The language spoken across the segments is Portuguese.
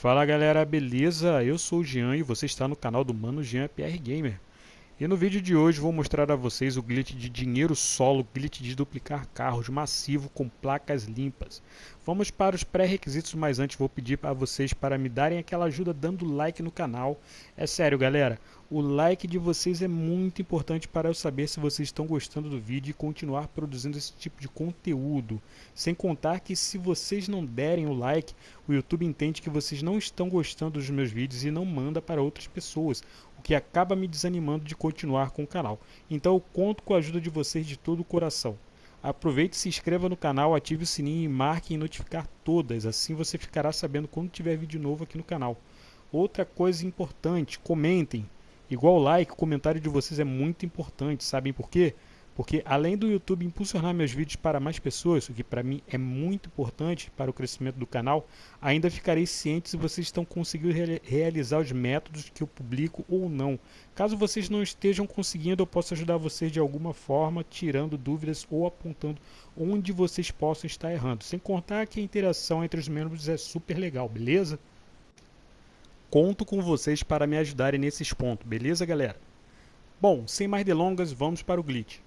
Fala galera, beleza? Eu sou o Jean e você está no canal do Mano Jean PR Gamer. E no vídeo de hoje vou mostrar a vocês o glitch de dinheiro solo, glitch de duplicar carros massivo com placas limpas. Vamos para os pré-requisitos, mas antes vou pedir para vocês para me darem aquela ajuda dando like no canal. É sério galera, o like de vocês é muito importante para eu saber se vocês estão gostando do vídeo e continuar produzindo esse tipo de conteúdo. Sem contar que se vocês não derem o like, o YouTube entende que vocês não estão gostando dos meus vídeos e não manda para outras pessoas o que acaba me desanimando de continuar com o canal. Então eu conto com a ajuda de vocês de todo o coração. Aproveite, se inscreva no canal, ative o sininho e marque em notificar todas, assim você ficará sabendo quando tiver vídeo novo aqui no canal. Outra coisa importante, comentem. Igual like, o comentário de vocês é muito importante, sabem por quê? Porque além do YouTube impulsionar meus vídeos para mais pessoas, o que para mim é muito importante para o crescimento do canal, ainda ficarei ciente se vocês estão conseguindo re realizar os métodos que eu publico ou não. Caso vocês não estejam conseguindo, eu posso ajudar vocês de alguma forma, tirando dúvidas ou apontando onde vocês possam estar errando. Sem contar que a interação entre os membros é super legal, beleza? Conto com vocês para me ajudarem nesses pontos, beleza galera? Bom, sem mais delongas, vamos para o glitch.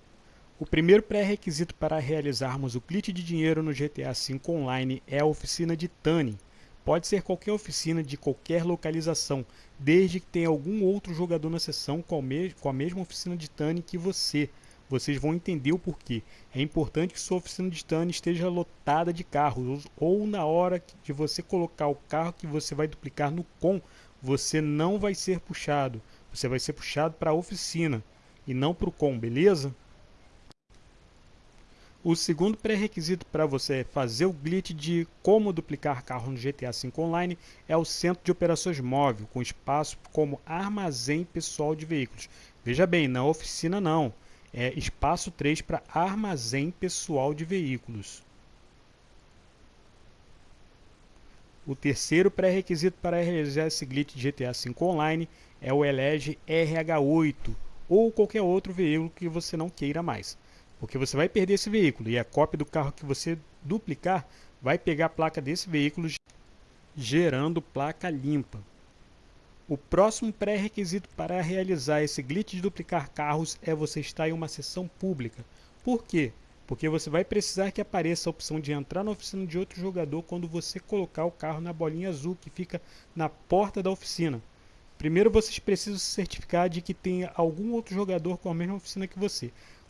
O primeiro pré-requisito para realizarmos o glitch de dinheiro no GTA V Online é a oficina de Tunning. Pode ser qualquer oficina de qualquer localização, desde que tenha algum outro jogador na sessão com a mesma oficina de Tunning que você. Vocês vão entender o porquê. É importante que sua oficina de Tunning esteja lotada de carros, ou na hora de você colocar o carro que você vai duplicar no com, você não vai ser puxado. Você vai ser puxado para a oficina e não para o com, beleza? O segundo pré-requisito para você fazer o glitch de como duplicar carro no GTA V Online é o centro de operações móvel, com espaço como armazém pessoal de veículos. Veja bem, na oficina não, é espaço 3 para armazém pessoal de veículos. O terceiro pré-requisito para realizar esse glitch de GTA V Online é o elege RH8 ou qualquer outro veículo que você não queira mais. Porque você vai perder esse veículo e a cópia do carro que você duplicar vai pegar a placa desse veículo gerando placa limpa. O próximo pré-requisito para realizar esse glitch de duplicar carros é você estar em uma sessão pública. Por quê? Porque você vai precisar que apareça a opção de entrar na oficina de outro jogador quando você colocar o carro na bolinha azul que fica na porta da oficina. Primeiro vocês precisam se certificar de que tem algum outro jogador com a mesma oficina que você.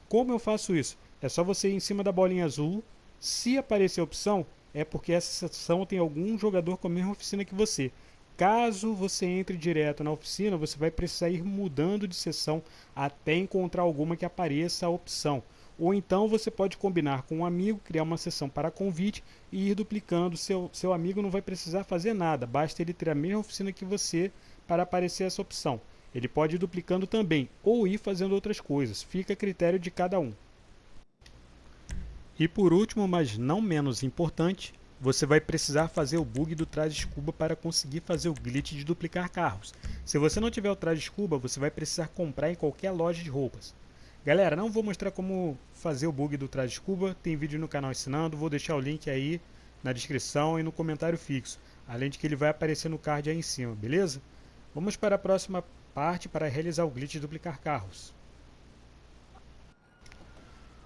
Como eu faço isso? É só você ir em cima da bolinha azul. Se aparecer a opção, é porque essa sessão tem algum jogador com a mesma oficina que você. Caso você entre direto na oficina, você vai precisar ir mudando de sessão até encontrar alguma que apareça a opção. Ou então você pode combinar com um amigo, criar uma sessão para convite e ir duplicando. Seu, seu amigo não vai precisar fazer nada, basta ele ter a mesma oficina que você para aparecer essa opção. Ele pode ir duplicando também, ou ir fazendo outras coisas, fica a critério de cada um. E por último, mas não menos importante, você vai precisar fazer o bug do traje escuba para conseguir fazer o glitch de duplicar carros. Se você não tiver o traje escuba, você vai precisar comprar em qualquer loja de roupas. Galera, não vou mostrar como fazer o bug do traje escuba, tem vídeo no canal ensinando, vou deixar o link aí na descrição e no comentário fixo, além de que ele vai aparecer no card aí em cima, beleza? Vamos para a próxima parte para realizar o glitch de duplicar carros.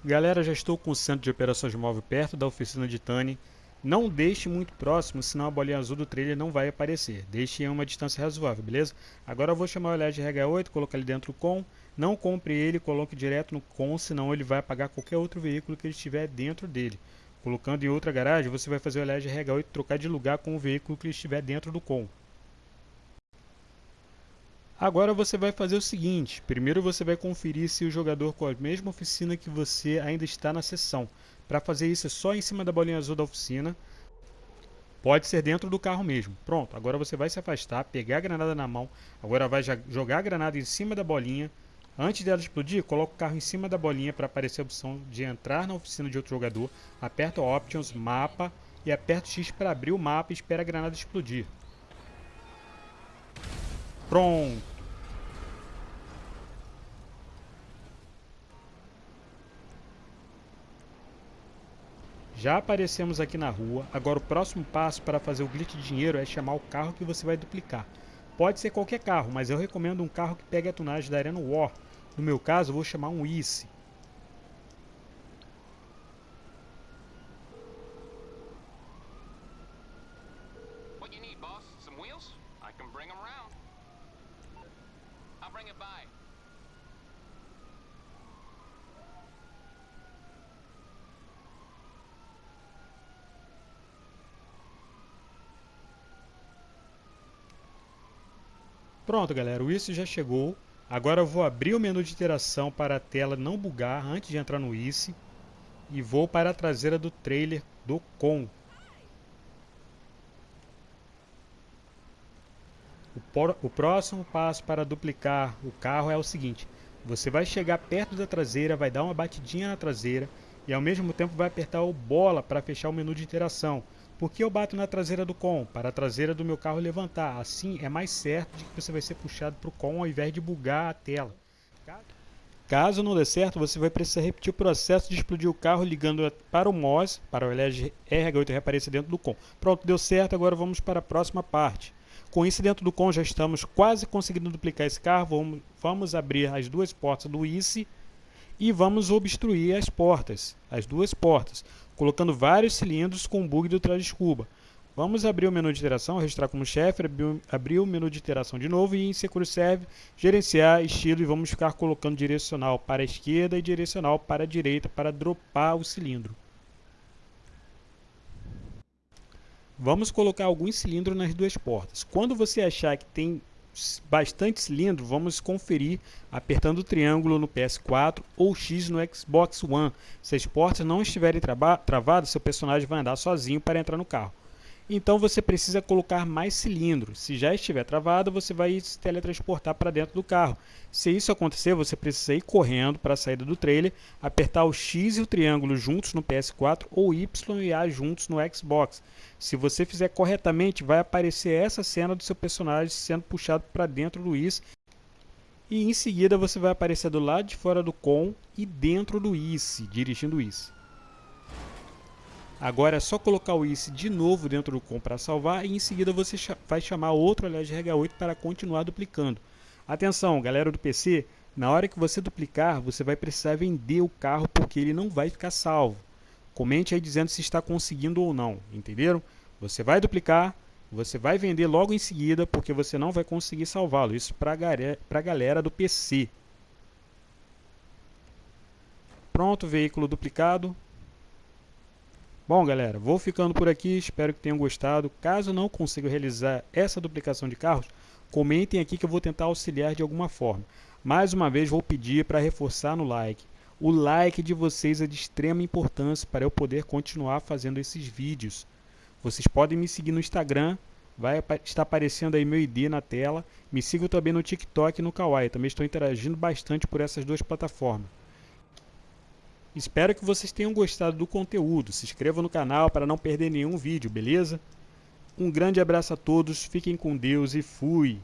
Galera, já estou com o centro de operações móvel perto da oficina de Tani. Não deixe muito próximo, senão a bolinha azul do trailer não vai aparecer. Deixe em uma distância razoável, beleza? Agora eu vou chamar o LED RH8, colocar ele dentro do com. Não compre ele, coloque direto no com, senão ele vai apagar qualquer outro veículo que ele estiver dentro dele. Colocando em outra garagem, você vai fazer o LED RH8 trocar de lugar com o veículo que estiver dentro do com. Agora você vai fazer o seguinte, primeiro você vai conferir se o jogador com a mesma oficina que você ainda está na sessão. Para fazer isso é só em cima da bolinha azul da oficina, pode ser dentro do carro mesmo. Pronto, agora você vai se afastar, pegar a granada na mão, agora vai jogar a granada em cima da bolinha. Antes dela explodir, coloca o carro em cima da bolinha para aparecer a opção de entrar na oficina de outro jogador, aperta Options, Mapa e aperta X para abrir o mapa e espera a granada explodir. Pronto. Já aparecemos aqui na rua, agora o próximo passo para fazer o glitch de dinheiro é chamar o carro que você vai duplicar. Pode ser qualquer carro, mas eu recomendo um carro que pegue a tunagem da Arena War. No meu caso, vou chamar um ICE. Pronto, galera, o isso já chegou. Agora eu vou abrir o menu de interação para a tela não bugar antes de entrar no ICE. E vou para a traseira do trailer do COM. O, próximo passo para duplicar o carro é o seguinte. Você vai chegar perto da traseira, vai dar uma batidinha na traseira e ao mesmo tempo vai apertar o bola para fechar o menu de interação. Por que eu bato na traseira do com? Para a traseira do meu carro levantar. Assim é mais certo de que você vai ser puxado para o com ao invés de bugar a tela. Caso não dê certo, você vai precisar repetir o processo de explodir o carro ligando para o MOS, para o LED RH8 reaparecer dentro do com. Pronto, deu certo, agora vamos para a próxima parte. Com isso dentro do com já estamos quase conseguindo duplicar esse carro. Vamos, vamos abrir as duas portas do ICE e vamos obstruir as portas, as duas portas, colocando vários cilindros com bug do trás escuba. Vamos abrir o menu de interação, registrar como chefe, abrir o menu de interação de novo e em Secure Serve, gerenciar estilo e vamos ficar colocando direcional para a esquerda e direcional para a direita para dropar o cilindro. Vamos colocar alguns cilindros nas duas portas. Quando você achar que tem bastante cilindro, vamos conferir apertando o triângulo no PS4 ou X no Xbox One. Se as portas não estiverem travadas, seu personagem vai andar sozinho para entrar no carro. Então você precisa colocar mais cilindros. Se já estiver travado, você vai se teletransportar para dentro do carro. Se isso acontecer, você precisa ir correndo para a saída do trailer, apertar o X e o triângulo juntos no PS4 ou Y e A juntos no Xbox. Se você fizer corretamente, vai aparecer essa cena do seu personagem sendo puxado para dentro do IS e em seguida você vai aparecer do lado de fora do com e dentro do IS, dirigindo o IS. Agora é só colocar o ICE de novo dentro do COM para salvar e em seguida você vai chamar outro aliás RH8 para continuar duplicando. Atenção, galera do PC, na hora que você duplicar, você vai precisar vender o carro porque ele não vai ficar salvo. Comente aí dizendo se está conseguindo ou não, entenderam? Você vai duplicar, você vai vender logo em seguida porque você não vai conseguir salvá-lo. Isso para a galera do PC. Pronto, veículo duplicado. Bom, galera, vou ficando por aqui, espero que tenham gostado. Caso não consiga realizar essa duplicação de carros, comentem aqui que eu vou tentar auxiliar de alguma forma. Mais uma vez vou pedir para reforçar no like. O like de vocês é de extrema importância para eu poder continuar fazendo esses vídeos. Vocês podem me seguir no Instagram, vai estar aparecendo aí meu ID na tela. Me sigam também no TikTok e no Kawaii, também estou interagindo bastante por essas duas plataformas. Espero que vocês tenham gostado do conteúdo. Se inscreva no canal para não perder nenhum vídeo, beleza? Um grande abraço a todos, fiquem com Deus e fui!